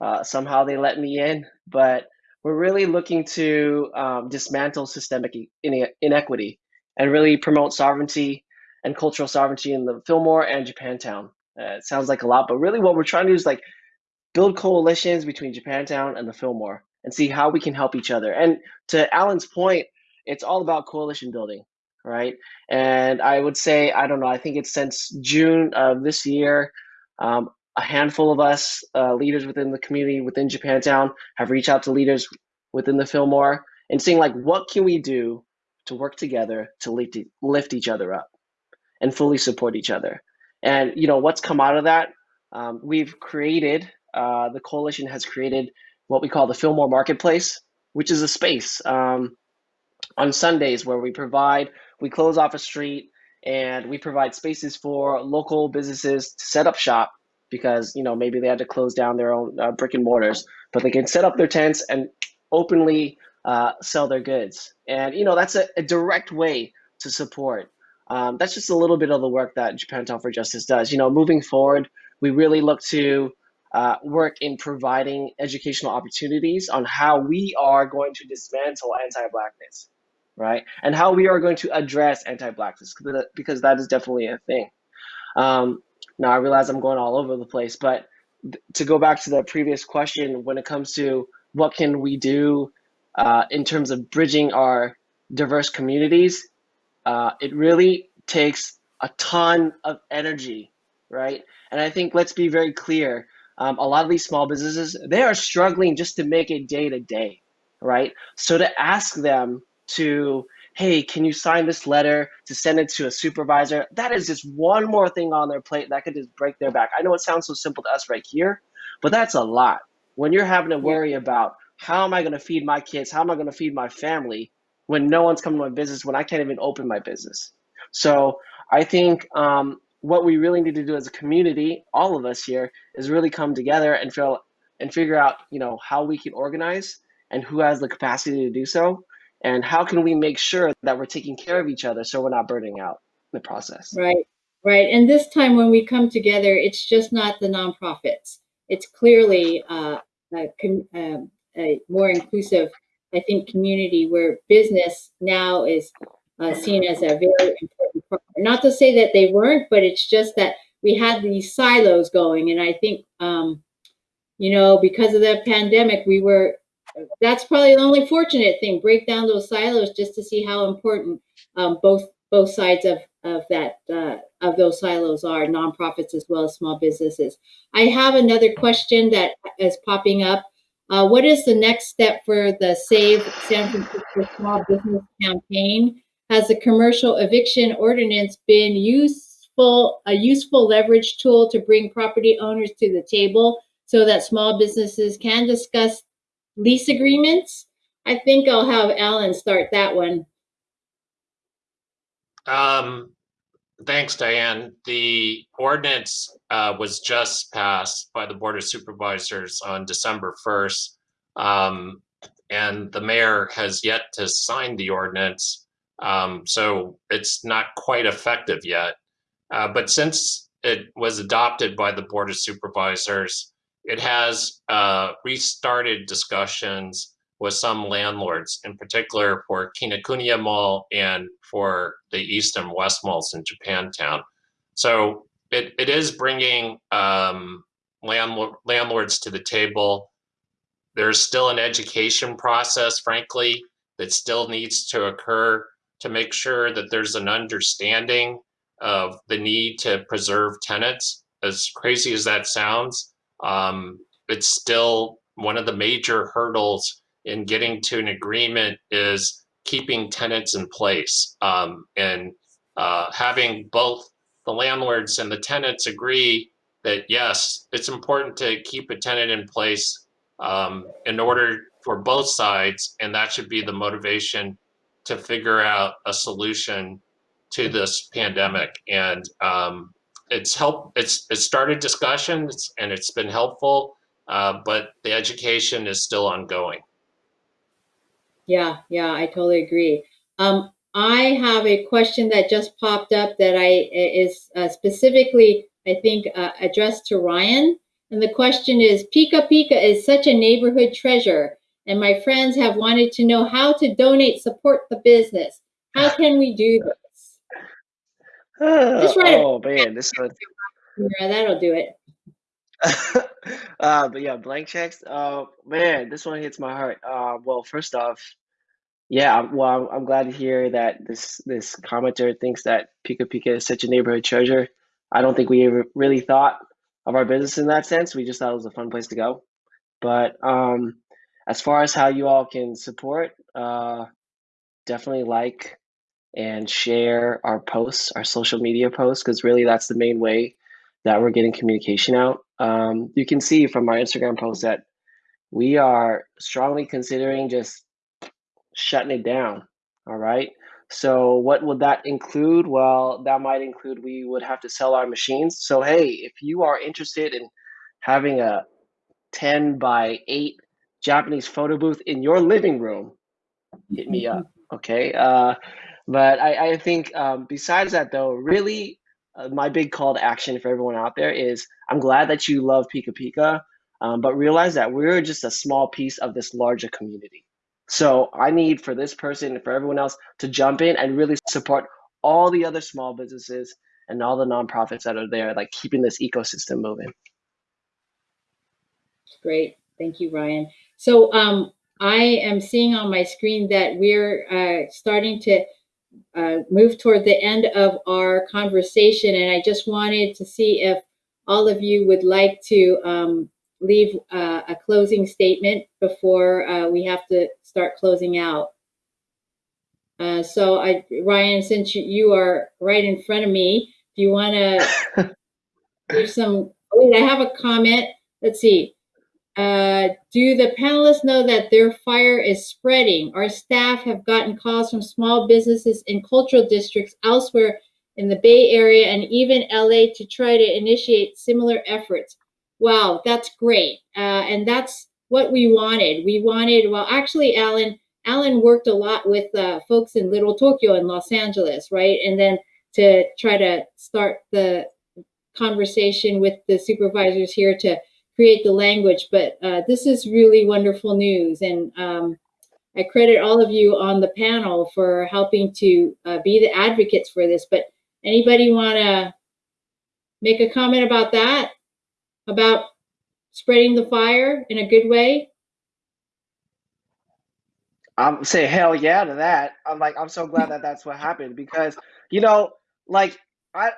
Uh, somehow they let me in, but we're really looking to um, dismantle systemic ine- inequity and really promote sovereignty and cultural sovereignty in the Fillmore and Japantown. Uh, it sounds like a lot, but really what we're trying to do is like build coalitions between Japantown and the Fillmore and see how we can help each other. And to Alan's point, it's all about coalition building, right? And I would say, I don't know, I think it's since June of this year, um, a handful of us, uh, leaders within the community within Japantown, have reached out to leaders within the Fillmore and seeing like what can we do to work together to lift, lift each other up and fully support each other. And you know what's come out of that? Um, we've created uh, the coalition has created what we call the Fillmore Marketplace, which is a space um, on Sundays where we provide, we close off a street and we provide spaces for local businesses to set up shop because you know maybe they had to close down their own uh, brick and mortars, but they can set up their tents and openly uh, sell their goods. And you know that's a, a direct way to support. Um, that's just a little bit of the work that Japantown for Justice does. You know, moving forward, we really look to uh, work in providing educational opportunities on how we are going to dismantle anti-blackness, right? And how we are going to address anti-blackness because that is definitely a thing. Um, now I realize I'm going all over the place, but to go back to the previous question, when it comes to what can we do uh, in terms of bridging our diverse communities, uh, it really takes a ton of energy, right? And I think let's be very clear um, a lot of these small businesses they are struggling just to make it day to day right? So to ask them to hey can you sign this letter to send it to a supervisor? That is just one more thing on their plate that could just break their back. I know it sounds so simple to us right here but that's a lot. When you're having to worry about how am i going to feed my kids? How am i going to feed my family when no one's coming to my business when i can't even open my business so i think um, what we really need to do as a community, all of us here, is really come together and feel and figure out, you know, how we can organize and who has the capacity to do so, and how can we make sure that we're taking care of each other so we're not burning out in the process.
Right, right. And this time when we come together, it's just not the nonprofits. It's clearly uh, a, um, a more inclusive, I think, community where business now is uh, seen as a very important part. Not to say that they weren't, but it's just that we had these silos going. And I think, um, you know, because of the pandemic, we were, that's probably the only fortunate thing, break down those silos just to see how important um, both both sides of, of that uh, of those silos are, nonprofits as well as small businesses. I have another question that is popping up. Uh, what is the next step for the Save San Francisco Small Business Campaign? has the commercial eviction ordinance been useful, a useful leverage tool to bring property owners to the table so that small businesses can discuss lease agreements? I think I'll have Alan start that one.
Um, thanks, Diane. The ordinance uh, was just passed by the Board of Supervisors on December 1st. Um, and the mayor has yet to sign the ordinance. Um, so it's not quite effective yet. Uh, but since it was adopted by the Board of Supervisors, it has uh, restarted discussions with some landlords, in particular for Kinokuniya Mall and for the East and West malls in Japantown. So it, it is bringing um, landlord, landlords to the table. there's still an education process, frankly, that still needs to occur to make sure that there's an understanding of the need to preserve tenants. As crazy as that sounds, um, it's still one of the major hurdles in getting to an agreement is keeping tenants in place um, and uh, having both the landlords and the tenants agree that yes, it's important to keep a tenant in place um, in order for both sides, and that should be the motivation to figure out a solution to this pandemic. And um, it's helped. It's it started discussions, and it's been helpful, uh, but the education is still ongoing.
Yeah, yeah, I totally agree. Um, I have a question that just popped up that I is uh, specifically, I think, uh, addressed to Ryan. And the question is, Pika Pika is such a neighborhood treasure, and my friends have wanted to know how to donate, support the business. How can we do this? Just write it.
oh man, this one.
Yeah, that'll do it.
uh, but yeah, blank checks. Uh, man, this one hits my heart. Uh, well, first off, yeah, I'm- well, I'm, I'm glad to hear that this this commenter thinks that Pika Pika is such a neighborhood treasure. I don't think we ever really thought of our business in that sense. We just thought it was a fun place to go. But um, as far as how you all can support, uh, definitely like and share our posts, our social media posts, because really that's the main way that we're getting communication out. Um, you can see from our Instagram post that we are strongly considering just shutting it down. All right. So, what would that include? Well, that might include we would have to sell our machines. So, hey, if you are interested in having a 10 by 8 Japanese photo booth in your living room, hit me up. Okay. Uh, but I, I think um, besides that, though, really, uh, my big call to action for everyone out there is I'm glad that you love Pika Pika, um, but realize that we're just a small piece of this larger community. So I need for this person and for everyone else to jump in and really support all the other small businesses and all the nonprofits that are there, like keeping this ecosystem moving.
Great. Thank you, Ryan. So um, I am seeing on my screen that we're uh, starting to uh, move toward the end of our conversation. And I just wanted to see if all of you would like to um, leave uh, a closing statement before uh, we have to start closing out. Uh, so, I, Ryan, since you, you are right in front of me, do you want to give some? Wait, I have a comment. Let's see. Uh, do the panelists know that their fire is spreading? Our staff have gotten calls from small businesses in cultural districts elsewhere in the Bay Area and even LA to try to initiate similar efforts. Wow, that's great. Uh, and that's what we wanted. We wanted, well, actually, Alan, Alan worked a lot with uh, folks in Little Tokyo and Los Angeles, right? And then to try to start the conversation with the supervisors here to create the language. But uh, this is really wonderful news. And um, I credit all of you on the panel for helping to uh, be the advocates for this. But anybody want to make a comment about that? About spreading the fire in a good way?
I'm saying hell yeah to that. I'm like, I'm so glad that that's what happened because, you know, like I,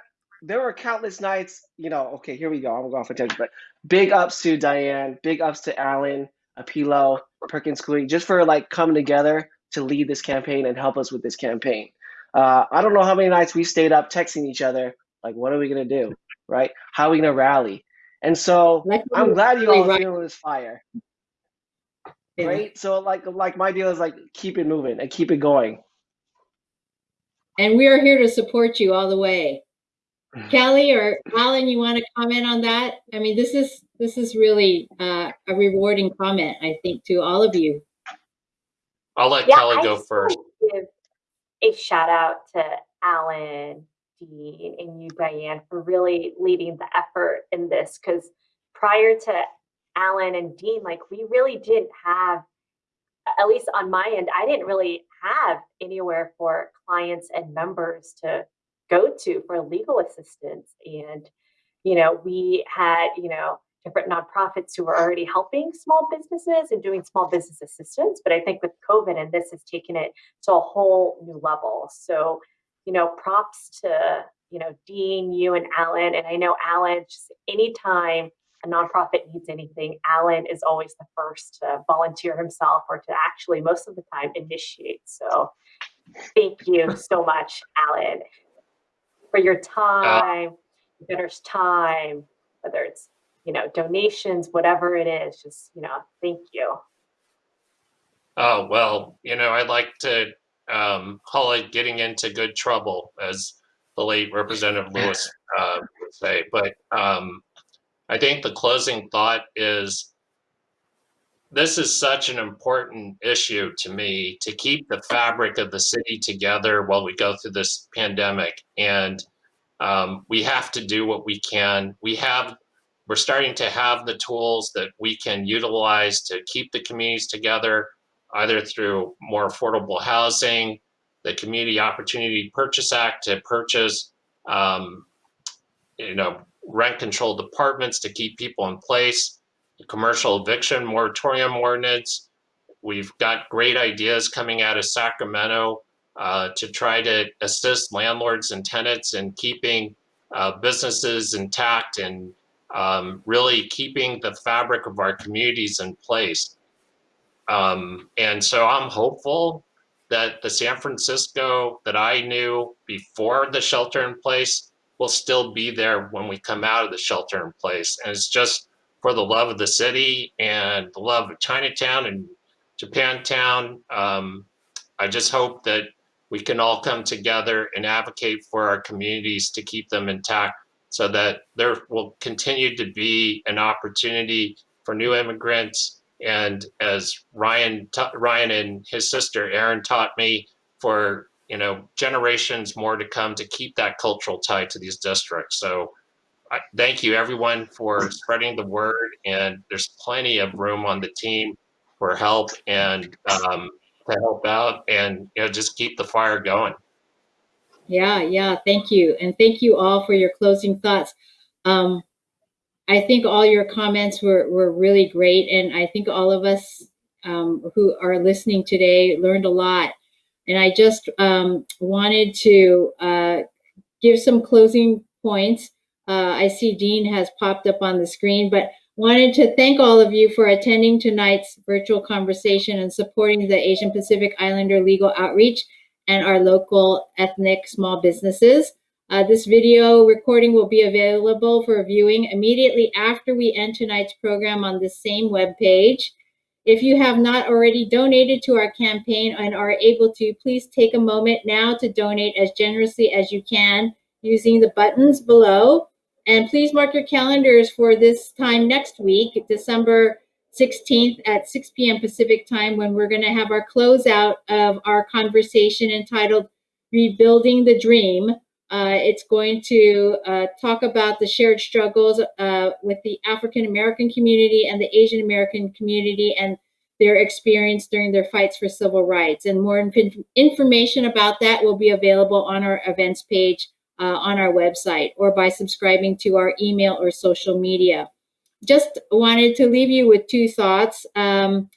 there were countless nights, you know, okay, here we go. I'm going for attention, but big ups to Diane, big ups to Alan, Apilo, Perkins Coie, just for like coming together to lead this campaign and help us with this campaign. Uh, I don't know how many nights we stayed up texting each other, like, what are we gonna do, right? How are we gonna rally? And so I'm glad you all
right.
feeling this fire,
Yeah.
right? So like, like my deal is like keep it moving and keep it going.
And we are here to support you all the way. Kelly or Alan, you want to comment on that? I mean, this is this is really uh, a rewarding comment, I think, to all of you.
I'll let
Yeah,
Kelly
I
go
just
first.
wanna Give a shout out to Alan, Dean, and you, Diane, for really leading the effort in this. Because prior to Alan and Dean, like we really didn't have, at least on my end, I didn't really have anywhere for clients and members to go to for legal assistance. And, you know, we had, you know, different nonprofits who were already helping small businesses and doing small business assistance. But I think with COVID and this has taken it to a whole new level. So, you know, props to, you know, Dean, you and Alan. And I know Alan, just anytime a nonprofit needs anything, Alan is always the first to volunteer himself or to actually most of the time initiate. So thank you so much, Alan, for your time, there's time, whether it's, you know, donations, whatever it is, just, you know, thank you.
Oh, well, you know, I like to um, call it getting into good trouble, as the late Representative Lewis uh, would say. But um, I think the closing thought is this is such an important issue to me to keep the fabric of the city together while we go through this pandemic. And um, we have to do what we can. We have, we're starting to have the tools that we can utilize to keep the communities together, either through more affordable housing, the Community Opportunity Purchase Act to purchase, um, you know, rent controlled apartments to keep people in place, commercial eviction moratorium ordinance. We've got great ideas coming out of Sacramento uh, to try to assist landlords and tenants in keeping uh, businesses intact and um, really keeping the fabric of our communities in place. Um, and so I'm hopeful that the San Francisco that I knew before the shelter in place will still be there when we come out of the shelter in place. And it's just for the love of the city and the love of Chinatown and Japantown. Um, I just hope that we can all come together and advocate for our communities to keep them intact so that there will continue to be an opportunity for new immigrants. And as Ryan, Ryan and his sister Erin taught me, for you know generations more to come to keep that cultural tie to these districts. So Thank you everyone for spreading the word and there's plenty of room on the team for help and um, to help out and you know just keep the fire going.
Yeah, yeah, thank you. And thank you all for your closing thoughts. Um, I think all your comments were, were really great. And I think all of us um, who are listening today learned a lot. And I just um, wanted to uh, give some closing points. Uh, I see Dean has popped up on the screen, but wanted to thank all of you for attending tonight's virtual conversation and supporting the Asian Pacific Islander Legal Outreach and our local ethnic small businesses. Uh, this video recording will be available for viewing immediately after we end tonight's program on the same webpage. If you have not already donated to our campaign and are able to, please take a moment now to donate as generously as you can using the buttons below. And please mark your calendars for this time next week, December 16th at 6 p.m. Pacific time, when we're going to have our closeout of our conversation entitled Rebuilding the Dream. Uh, it's going to uh, talk about the shared struggles uh, with the African American community and the Asian American community and their experience during their fights for civil rights. And more inf information about that will be available on our events page uh, on our website or by subscribing to our email or social media. Just wanted to leave you with two thoughts. Um,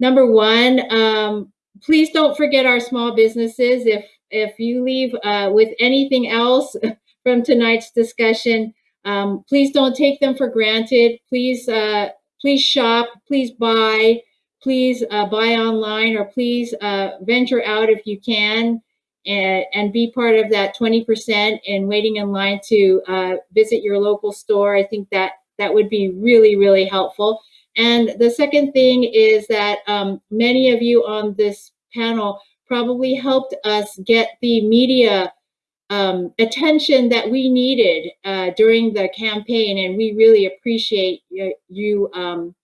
number one, um, please don't forget our small businesses. If if you leave uh, with anything else from tonight's discussion, um, please don't take them for granted. Please, uh, please shop, please buy, please uh, buy online, or please uh, venture out if you can and, and be part of that 20% and waiting in line to uh, visit your local store. I think that that would be really, really helpful. And the second thing is that um, many of you on this panel probably helped us get the media um, attention that we needed uh, during the campaign. And we really appreciate you, um,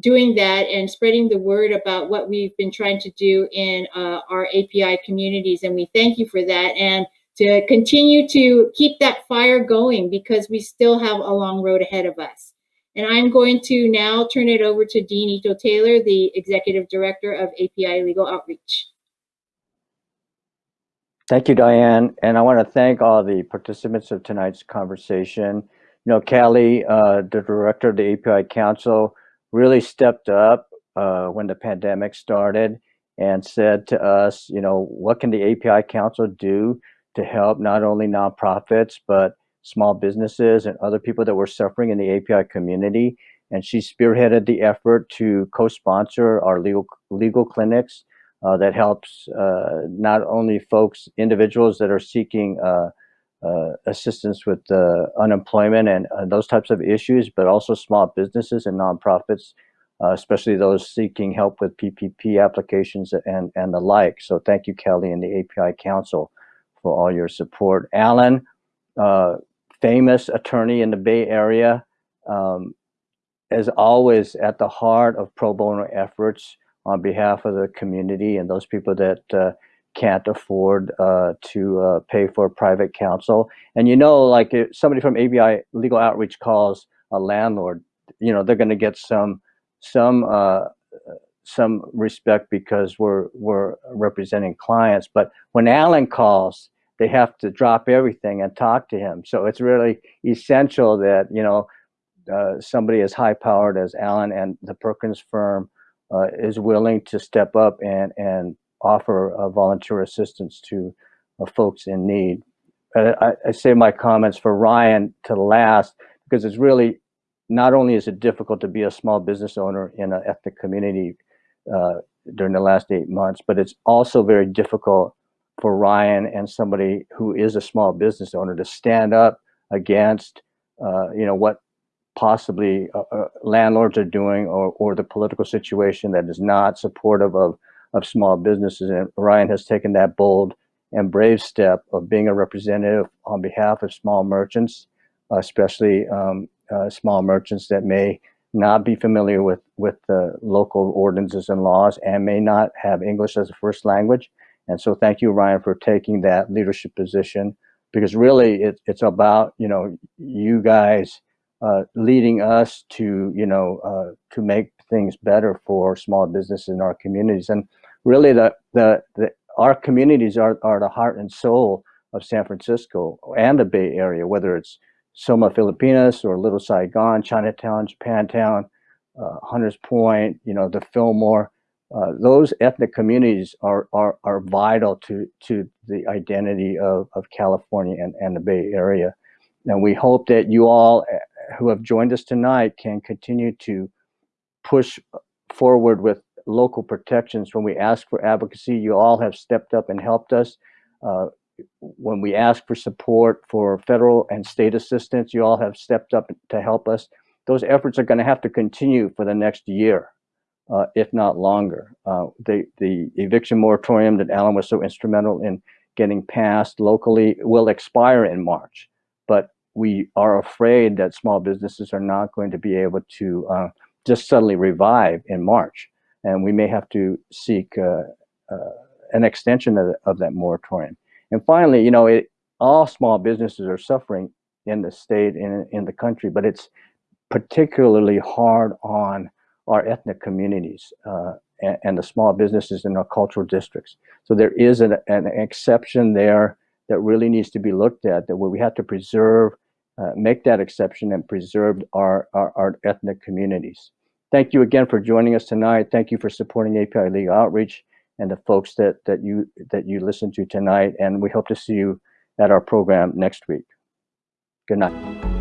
doing that and spreading the word about what we've been trying to do in uh, our API communities. And we thank you for that. And to continue to keep that fire going because we still have a long road ahead of us. And I'm going to now turn it over to Dean Ito Taylor, the Executive Director of API Legal Outreach.
Thank you, Diane. And I want to thank all the participants of tonight's conversation. you know, Kelly, uh, the director of the API Council, really stepped up uh, when the pandemic started and said to us, you know, what can the API Council do to help not only nonprofits, but small businesses and other people that were suffering in the API community. And she spearheaded the effort to co-sponsor our legal legal clinics uh, that helps uh, not only folks, individuals that are seeking uh, assistance with uh, unemployment and uh, those types of issues, but also small businesses and nonprofits, uh, especially those seeking help with PPP applications and, and the like. So thank you, Kelly, and the API Council for all your support. Alan, uh, famous attorney in the Bay Area, um, as always at the heart of pro bono efforts on behalf of the community and those people that can't afford uh, to uh, pay for private counsel. And you know, like if somebody from API Legal Outreach calls a landlord, you know, they're going to get some some uh, some respect because we're we're representing clients. But when Alan calls, they have to drop everything and talk to him. So it's really essential that you know uh, somebody as high powered as Alan and the Perkins firm uh, is willing to step up and and offer uh, volunteer assistance to uh, folks in need. I, I say my comments for Ryan to last because it's really not only is it difficult to be a small business owner in an ethnic community uh, during the last eight months, but it's also very difficult for Ryan and somebody who is a small business owner to stand up against, uh, you know, what possibly uh, uh, landlords are doing or, or the political situation that is not supportive of, of small businesses. And Ryan has taken that bold and brave step of being a representative on behalf of small merchants, especially um, uh, small merchants that may not be familiar with, with the local ordinances and laws and may not have English as a first language. And so thank you, Ryan, for taking that leadership position because really it, it's about, you know, you guys uh, leading us to, you know, uh, to make things better for small businesses in our communities. And really the, the, the our communities are, are the heart and soul of San Francisco and the Bay Area, whether it's Soma Filipinas or Little Saigon, Chinatown, Japantown, uh, Hunters Point, you know, the Fillmore. Uh, those ethnic communities are, are, are vital to, to the identity of, of California and, and the Bay Area. And we hope that you all uh, who have joined us tonight can continue to push forward with local protections. When we ask for advocacy, you all have stepped up and helped us. Uh, when we ask for support for federal and state assistance, you all have stepped up to help us. Those efforts are going to have to continue for the next year, uh, if not longer. Uh, the, the eviction moratorium that Alan was so instrumental in getting passed locally will expire in March, but we are afraid that small businesses are not going to be able to uh, just suddenly revive in March. And we may have to seek uh, uh, an extension of, of that moratorium. And finally, you know, it, all small businesses are suffering in the state and in the country, but it's particularly hard on our ethnic communities uh, and, and, the small businesses in our cultural districts. So there is an, an, exception there that really needs to be looked at, that where we have to preserve, uh, make that exception and preserve our, our, our ethnic communities. Thank you again for joining us tonight. Thank you for supporting API Legal Outreach and the folks that that you that you listen to tonight. And we hope to see you at our program next week. Good night.